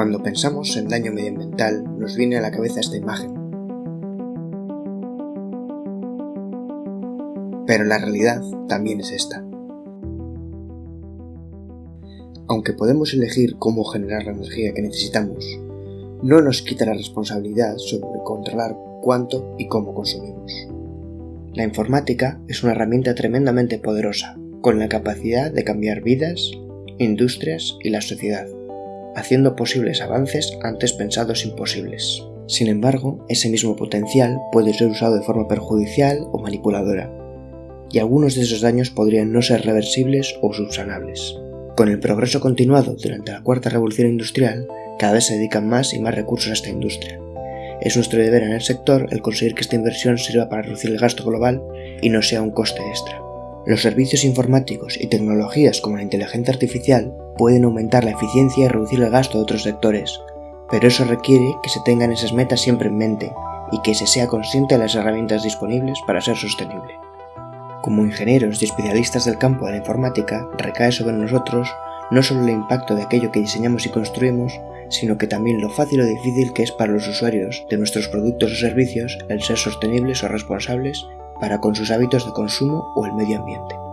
Cuando pensamos en daño medioambiental nos viene a la cabeza esta imagen. Pero la realidad también es esta. Aunque podemos elegir cómo generar la energía que necesitamos, no nos quita la responsabilidad sobre controlar cuánto y cómo consumimos. La informática es una herramienta tremendamente poderosa, con la capacidad de cambiar vidas, industrias y la sociedad haciendo posibles avances antes pensados imposibles. Sin embargo, ese mismo potencial puede ser usado de forma perjudicial o manipuladora, y algunos de esos daños podrían no ser reversibles o subsanables. Con el progreso continuado durante la cuarta revolución industrial, cada vez se dedican más y más recursos a esta industria. Es nuestro deber en el sector el conseguir que esta inversión sirva para reducir el gasto global y no sea un coste extra. Los servicios informáticos y tecnologías como la inteligencia artificial pueden aumentar la eficiencia y reducir el gasto de otros sectores, pero eso requiere que se tengan esas metas siempre en mente y que se sea consciente de las herramientas disponibles para ser sostenible. Como ingenieros y especialistas del campo de la informática, recae sobre nosotros no solo el impacto de aquello que diseñamos y construimos, sino que también lo fácil o difícil que es para los usuarios de nuestros productos o servicios el ser sostenibles o responsables para con sus hábitos de consumo o el medio ambiente.